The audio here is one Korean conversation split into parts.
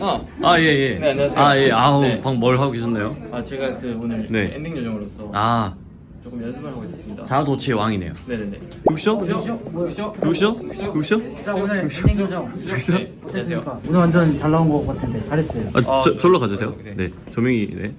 아, 아, 예, 예. 네, 안녕하세요. 아, 예. 아우, 네. 방금 뭘 하고 계셨나요? 아 제가 그 오늘 네. 엔딩 요정으로서 아, 조금 연습을 하고 있었습니다. 자도치의 왕이네요. 네네네. 굿쇼? 굿쇼? 굿쇼? 굿쇼? 자 오늘 엔딩 요정 굿쇼? 네, 안녕하세요. 어땠습니까? 오늘 완전 잘 나온 것 같은데 잘했어요. 아, 아, 저, 네. 절로 가주세요. 네. 네. 조명이, 네.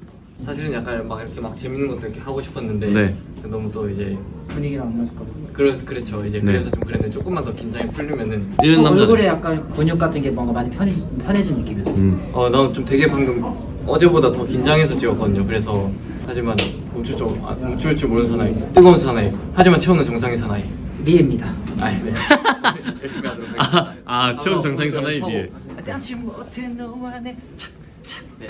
사실은 약간 막 이렇게 막 재밌는 것도 이렇게 하고 싶었는데 네. 너무 또 이제 분위기랑 안 맞을까 봐. 그래서 그렇죠. 이제 네. 그래서 좀 그랬는데 조금만 더 긴장이 풀리면은 이런 남자. 얼굴에 약간 근육 같은 게 뭔가 많이 편해진, 편해진 느낌이었어. 음. 어나좀 되게 방금 어제보다 더 긴장해서 찍었거든요. 그래서 하지만 멈출 줄 아, 멈출 줄 모르는 사나이 뜨거운 사나이 하지만 채우는 정상의 사나이 리에입니다. 아 네. 열심히 하도록 아, 하겠습니다. 아, 채운 정상의 사나이 서고. 네.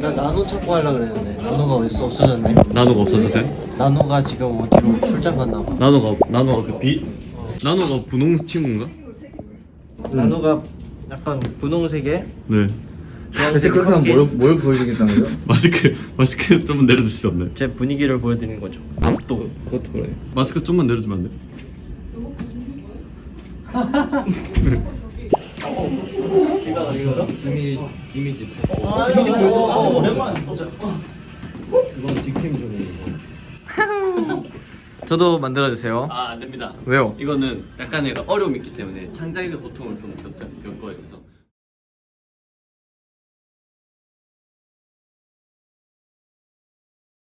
나 나노 찾고 하려고 그랬는데 나노가 어디서 없어졌네 나노가 없어졌어요? 나노가 지금 어디로 출장 갔나 봐 나노가, 나노가 그 비, 나노가 분홍 친구인가? 나노가 약간 분홍색에 네. 대체 그렇게 하면 뭘, 뭘 보여주겠다는 거죠? 마스크, 마스크 좀만 내려줄 수 없나요? 제 분위기를 보여드리는 거죠 또. 그것도 그래. 마스크 좀만 내려주면 안 돼? 이미지 보자 직캠 중이에요 저도 만들어 주세요. 아, 안 됩니다. 왜요? 이거는 약간의 어려움이 있기 때문에 창작의 고통을 좀 겪- 겪어야 돼서